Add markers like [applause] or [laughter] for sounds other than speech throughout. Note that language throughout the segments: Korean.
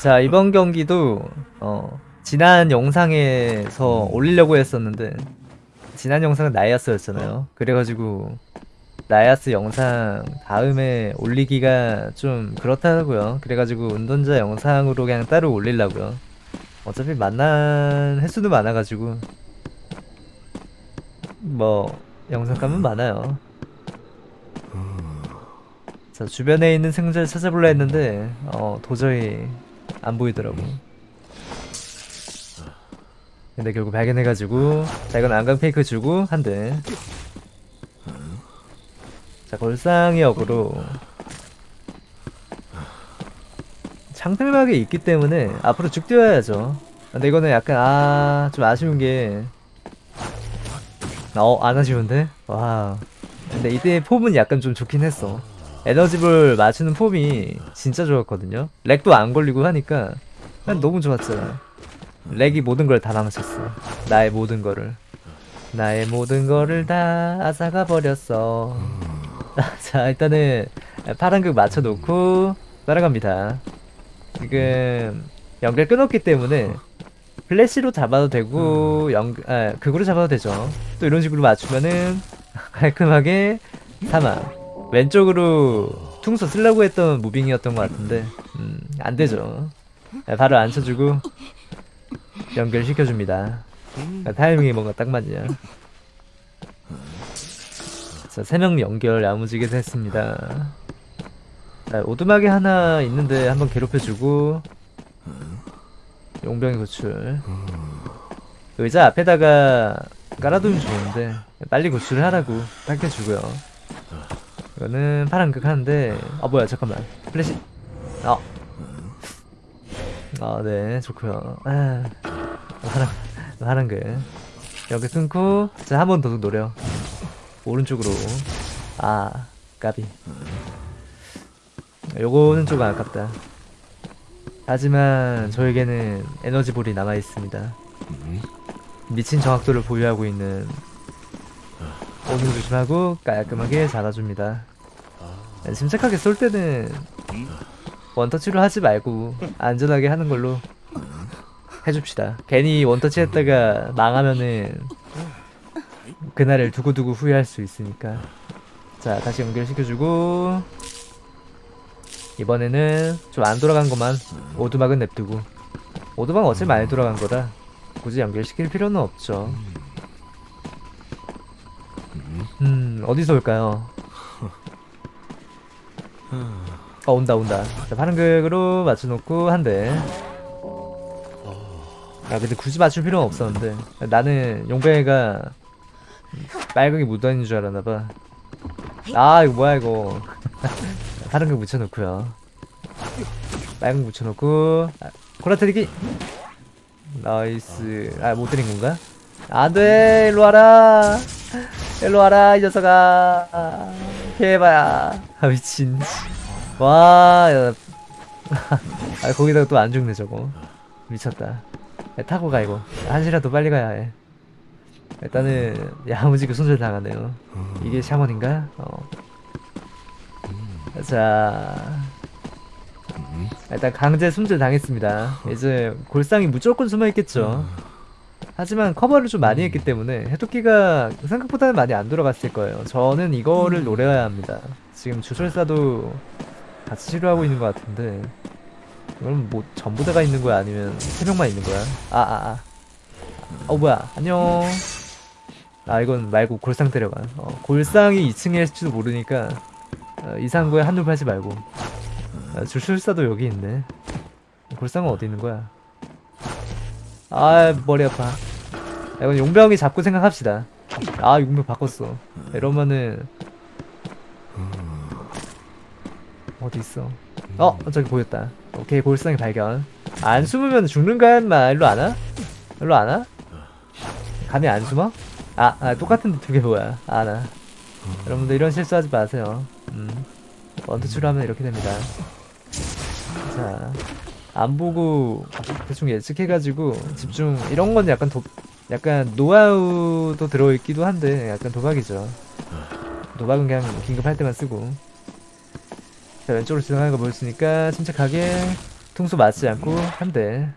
자 이번 경기도 어 지난 영상에서 올리려고 했었는데 지난 영상은 나이아스였잖아요. 그래가지고 나이아스 영상 다음에 올리기가 좀 그렇다고요. 그래가지고 운전자 영상으로 그냥 따로 올리려고요. 어차피 만난 횟수도 많아가지고 뭐 영상감은 많아요. 자 주변에 있는 생자를 찾아볼라 했는데 어 도저히 안 보이더라고 근데 결국 발견해가지고 자 이건 안강 페이크 주고 한대 자 골상이 역으로 창틀막이 있기 때문에 앞으로 쭉 뛰어야죠 근데 이거는 약간 아 좀 아쉬운 게 어, 안 아쉬운데? 와. 근데 이때 폼은 약간 좀 좋긴 했어. 에너지볼 맞추는 폼이 진짜 좋았거든요. 렉도 안 걸리고 하니까 난 너무 좋았잖아. 렉이 모든 걸 다 망쳤어. 나의 모든 거를. 나의 모든 거를 다 앗아가 버렸어. [laughs] 자, 일단은 파란 극 맞춰놓고 따라갑니다. 지금 연결 끊었기 때문에 플래시로 잡아도 되고 연 아, 극으로 잡아도 되죠. 또 이런 식으로 맞추면은 [laughs] 깔끔하게 사망. 왼쪽으로 퉁소 쓰려고 했던 무빙이었던 것 같은데 음, 안 되죠. 아, 바로 앉혀주고 연결시켜줍니다. 아, 타이밍이 뭔가 딱 맞냐. 자, 세명 연결 야무지게 됐습니다. 자, 오두막이 하나 있는데 한번 괴롭혀주고 용병이 구출 의자 앞에다가 깔아두면 좋은데 빨리 구출을 하라고 밝혀주고요 이거는 파란 극 하는데. 아 뭐야 잠깐만. 플래시. 아. 아, 네, 좋고요. 아, 파란, 파란 극 여기 끊고 자, 한 번 더 노려. 오른쪽으로. 아, 까비. 요거는 조금 아깝다. 하지만 저에게는 에너지볼이 남아있습니다. 미친 정확도를 보유하고 있는. 오늘 조심하고 깔끔하게 잡아줍니다. 침착하게 쏠 때는 원터치로 하지 말고 안전하게 하는 걸로 해줍시다. 괜히 원터치 했다가 망하면은 그날을 두고두고 후회할 수 있으니까 자 다시 연결시켜주고 이번에는 좀 안 돌아간 것만 오두막은 냅두고 오두막 어차피 많이 돌아간 거라 굳이 연결시킬 필요는 없죠 음 어디서 올까요? 어 온다 온다. 자 파란극으로 맞춰놓고 한대. 아 근데 굳이 맞출 필요는 없었는데. 나는 용병이가 빨강이 묻어있는 줄 알았나봐. 아 이거 뭐야 이거. 거 묻혀놓고요. 거 묻혀놓고. 아, 코라 테리기. 나이스. 아 못 때린 건가? 안돼 일로 와라. 일로 와라 이 녀석아 개봐야. 아 미친. 와 야. [laughs] 아 거기다가 또 안 죽네 저거. 미쳤다. 야, 타고 가 이거. 한시라도 빨리 가야 해. 일단은 야무지게 손절 당하네요. 이게 샤먼인가? 어. 자. 일단 강제 숨질 당했습니다. 이제 골상이 무조건 숨어있겠죠 하지만 커버를 좀 많이 했기 때문에 해독기가 생각보다는 많이 안 돌아갔을 거예요. 저는 이거를 노려야 합니다. 지금 주술사도 같이 치료하고 있는 것 같은데 이건 뭐 전부 다가 있는 거야? 아니면 세 명만 있는 거야? 아아아. 아, 아. 어 뭐야? 안녕. 아 이건 말고 골상 때려가. 어, 골상이 2층에 있을지도 모르니까 어, 이상한 한눈 팔지 말고. 아, 주술사도 여기 있네. 골상은 어디 있는 거야? 아 머리 아파 이건 용병이 잡고 생각합시다. 아 용병 바꿨어. 이러면은 어디 있어? 어 저기 보였다. 오케이 골상이 발견. 안 숨으면 죽는 거야 인마. 일로 안 와? 일로 안 와? 감히 안 숨어? 아, 아 똑같은데 두 개 뭐야? 아나. 여러분들 이런 실수하지 마세요. 음. 원투치로 하면 이렇게 됩니다. 자, 안 보고 대충 예측해가지고 집중 이런 건 약간 도, 약간 노하우도 들어있기도 한데 약간 도박이죠. 도박은 그냥 긴급할 때만 쓰고. 자 왼쪽으로 지나가는 거 보였으니까 침착하게 통수 맞지 않고 한대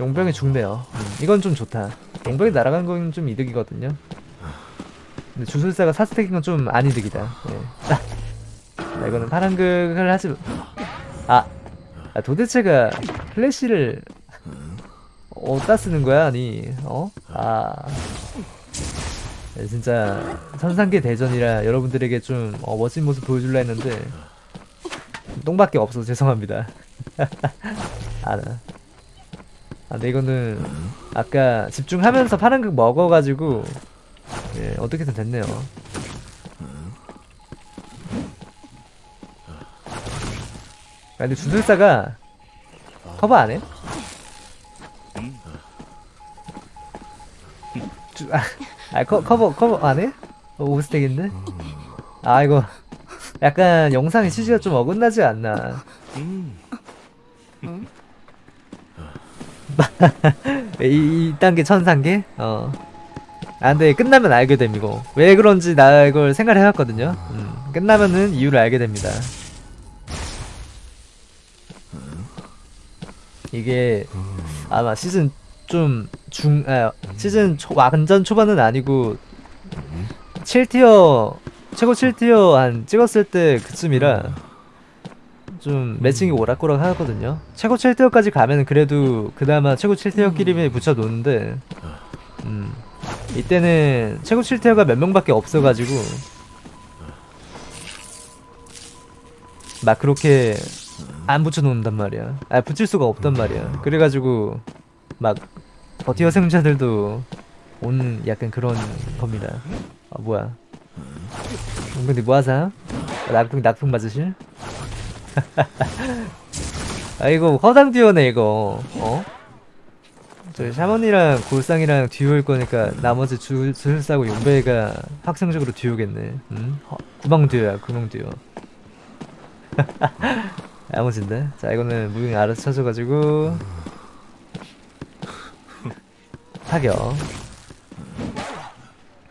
용병이 죽네요 음, 이건 좀 좋다 용병이 날아간 건 좀 이득이거든요 근데 주술사가 사스택인 건 좀 안 이득이다 예. 자, 이거는 파란극을 하지 아, 아 도대체가 플래시를 어디다 쓰는 거야 아니 어? 아 네, 진짜 천상계 대전이라 여러분들에게 좀 어, 멋진 모습 보여줄라 했는데 똥밖에 없어서 죄송합니다 [laughs] 아, 나. 아 근데 이거는 아까 집중하면서 파란 극 먹어가지고 예 어떻게든 됐네요 아 근데 주술사가 커버 안 해? 주, 아, 아 커, 커버 커버 안 해? 어, 오스텍인데? 아 이거 약간 영상의 취지가 좀 어긋나지 않나. [laughs] 이, 이 단계 천상계? 어. 아 근데 끝나면 알게 됨 이거. 왜 그런지 나 이걸 생각을 해봤거든요. 음, 끝나면은 이유를 알게 됩니다. 이게 아마 시즌 좀 중, 아, 시즌 초, 완전 초반은 아니고 7티어 최고 7티어 한 찍었을 때 그쯤이라 좀 매칭이 오락가락 하거든요. 최고 7티어까지 가면 그래도 그나마 최고 7티어끼리 붙여 놓는데 음 이때는 최고 7티어가 몇 명밖에 없어가지고 막 그렇게 안 붙여놓는단 말이야. 아 붙일 수가 없단 말이야. 그래가지고 막 버티어 생자들도 오는 약간 그런 겁니다 아 뭐야 근데 뭐하사? 낙풍 낙풍 맞으실? [laughs] 아 이거 허당 듀오네 이거 어? 저 샤먼이랑 골상이랑 듀오일 거니까 나머지 줄, 줄 싸고 용배가 확정적으로 듀오겠네 음? 허, 구멍 듀오야 구멍 듀오 [laughs] 야무진데? 자 이거는 무빙 알아서 쳐줘가지고 타격.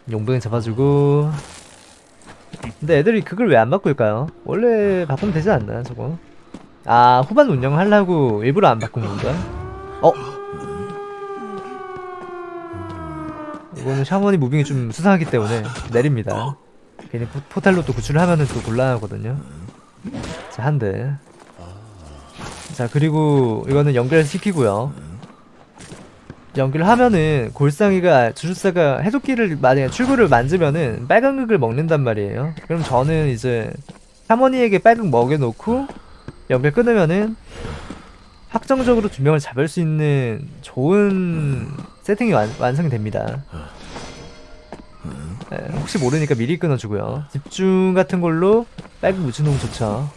용병 잡아주고. 근데 애들이 그걸 왜 안 바꿀까요? 원래 바꾸면 되지 않나 저거? 아 후반 운영하려고 일부러 안 바꾼 건가? 어? 이거는 샤머니 무빙이 좀 수상하기 때문에 내립니다. 괜히 포, 포탈로 또 구출을 하면은 또 곤란하거든요. 자 한대. 자 그리고 이거는 연결시키고요 연기를 하면은 골상이가 주술사가 해독기를 만약에 출구를 만지면은 빨간 극을 먹는단 말이에요. 그럼 저는 이제 사모니에게 빨간 먹여놓고 연결 끊으면은 확정적으로 두 명을 잡을 수 있는 좋은 세팅이 완, 완성이 됩니다. 네, 혹시 모르니까 미리 끊어주고요. 집중 같은 걸로 빨간 묻혀놓으면 좋죠.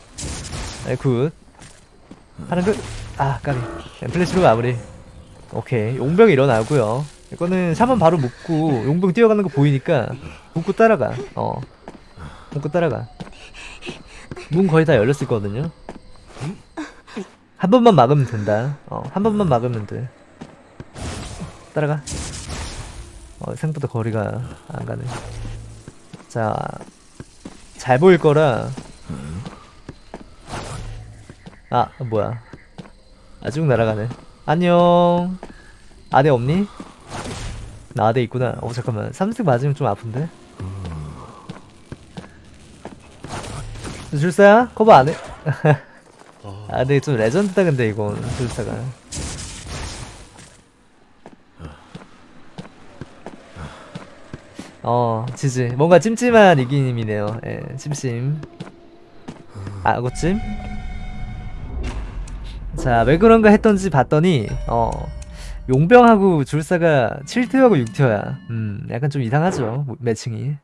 네, good. 하는 그, 아, 까비. 네, 플래시로 마무리. 오케이. 용병 일어나고요 이거는 샤먼 바로 묶고, 용병 뛰어가는 거 보이니까, 묶고 따라가. 어. 묶고 따라가. 문 거의 다 열렸을 거거든요. 한 번만 막으면 된다. 어, 한 번만 막으면 돼. 따라가. 어, 생각보다 거리가 안 가네. 자, 잘 보일 거라, 아 뭐야 아직 날아가네 안녕. 아대 없니? 나 아대 있구나. 어 잠깐만. 삼색 맞으면 좀 아픈데? 줄사야? 커버 안해? [laughs] 아 근데 좀 레전드다 근데 이건. 줄사가. 어 지지. 뭔가 찜찜한 이기님이네요. 예 찜찜. 아 그찜? 자, 왜 그런가 했던지 봤더니, 어, 용병하고 줄사가 7티어하고 6티어야. 음, 약간 좀 이상하죠, 매칭이.